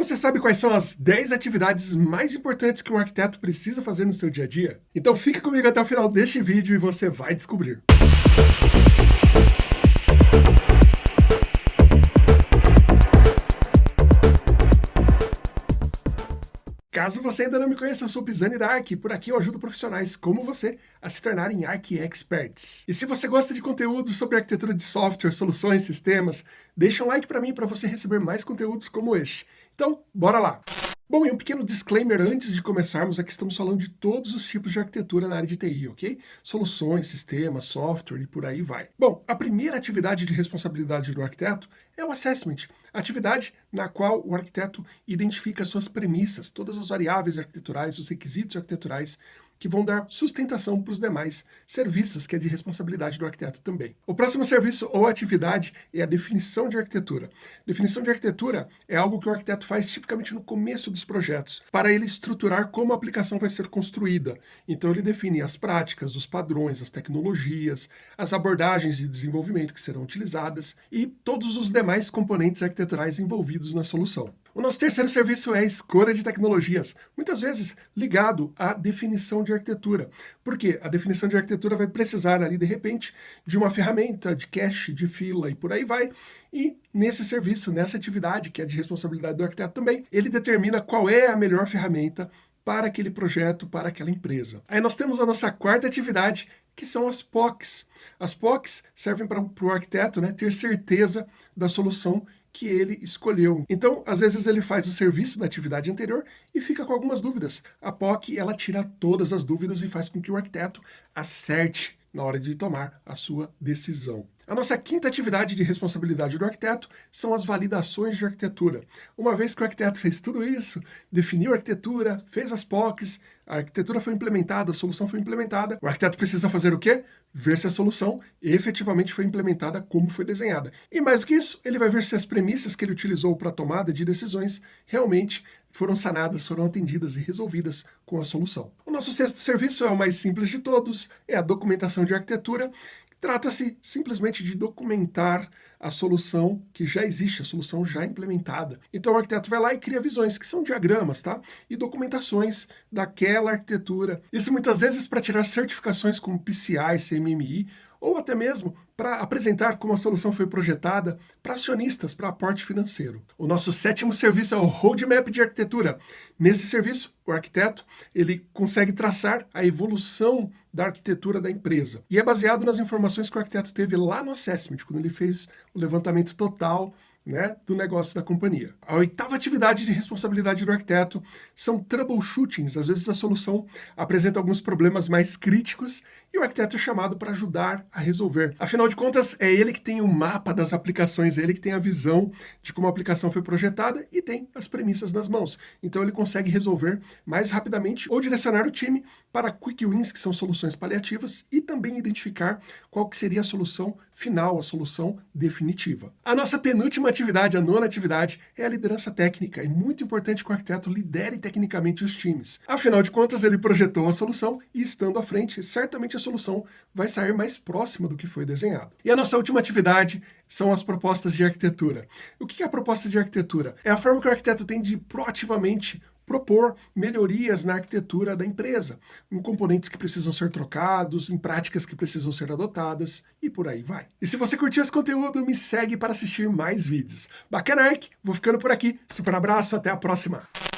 Você sabe quais são as 10 atividades mais importantes que um arquiteto precisa fazer no seu dia a dia? Então fica comigo até o final deste vídeo e você vai descobrir. Caso você ainda não me conheça, eu sou Pisani da Arc, por aqui eu ajudo profissionais como você a se tornarem Arc Experts. E se você gosta de conteúdo sobre arquitetura de software, soluções, sistemas, deixa um like para mim para você receber mais conteúdos como este. Então, bora lá! Bom, e um pequeno disclaimer antes de começarmos, é que estamos falando de todos os tipos de arquitetura na área de TI, ok? Soluções, sistemas, software e por aí vai. Bom, a primeira atividade de responsabilidade do arquiteto é o assessment, atividade na qual o arquiteto identifica suas premissas, todas as variáveis arquiteturais, os requisitos arquiteturais, que vão dar sustentação para os demais serviços, que é de responsabilidade do arquiteto também. O próximo serviço ou atividade é a definição de arquitetura. Definição de arquitetura é algo que o arquiteto faz tipicamente no começo dos projetos, para ele estruturar como a aplicação vai ser construída. Então ele define as práticas, os padrões, as tecnologias, as abordagens de desenvolvimento que serão utilizadas e todos os demais componentes arquiteturais envolvidos na solução. O nosso terceiro serviço é a escolha de tecnologias, muitas vezes ligado à definição de arquitetura. Porque a definição de arquitetura vai precisar ali, de repente, de uma ferramenta, de cache, de fila e por aí vai. E nesse serviço, nessa atividade, que é de responsabilidade do arquiteto também, ele determina qual é a melhor ferramenta para aquele projeto, para aquela empresa. Aí nós temos a nossa quarta atividade, que são as POCs. As POCs servem para o arquiteto né, ter certeza da solução que ele escolheu. Então, às vezes ele faz o serviço da atividade anterior e fica com algumas dúvidas. A POC, ela tira todas as dúvidas e faz com que o arquiteto acerte na hora de tomar a sua decisão. A nossa quinta atividade de responsabilidade do arquiteto são as validações de arquitetura. Uma vez que o arquiteto fez tudo isso, definiu a arquitetura, fez as POCs, a arquitetura foi implementada, a solução foi implementada, o arquiteto precisa fazer o quê? Ver se a solução efetivamente foi implementada como foi desenhada. E mais do que isso, ele vai ver se as premissas que ele utilizou para a tomada de decisões realmente foram sanadas, foram atendidas e resolvidas com a solução. Nosso sexto serviço é o mais simples de todos, é a documentação de arquitetura, Trata-se simplesmente de documentar a solução que já existe, a solução já implementada. Então o arquiteto vai lá e cria visões, que são diagramas, tá? E documentações daquela arquitetura. Isso muitas vezes para tirar certificações como PCI, CMMI, ou até mesmo para apresentar como a solução foi projetada para acionistas, para aporte financeiro. O nosso sétimo serviço é o Roadmap de Arquitetura. Nesse serviço, o arquiteto ele consegue traçar a evolução da arquitetura da empresa. E é baseado nas informações que o arquiteto teve lá no Assessment, quando ele fez o levantamento total né, do negócio da companhia. A oitava atividade de responsabilidade do arquiteto são troubleshootings. Às vezes a solução apresenta alguns problemas mais críticos e o arquiteto é chamado para ajudar a resolver. Afinal de contas, é ele que tem o mapa das aplicações, é ele que tem a visão de como a aplicação foi projetada e tem as premissas nas mãos. Então ele consegue resolver mais rapidamente ou direcionar o time para quick wins, que são soluções paliativas, e também identificar qual que seria a solução final, a solução definitiva. A nossa penúltima atividade, a nona atividade, é a liderança técnica. É muito importante que o arquiteto lidere tecnicamente os times. Afinal de contas, ele projetou a solução e, estando à frente, certamente a solução vai sair mais próxima do que foi desenhado. E a nossa última atividade são as propostas de arquitetura. O que é a proposta de arquitetura? É a forma que o arquiteto tem de proativamente propor melhorias na arquitetura da empresa, em componentes que precisam ser trocados, em práticas que precisam ser adotadas, e por aí vai. E se você curtiu esse conteúdo, me segue para assistir mais vídeos. Bacana, Arc? Vou ficando por aqui. Super abraço, até a próxima!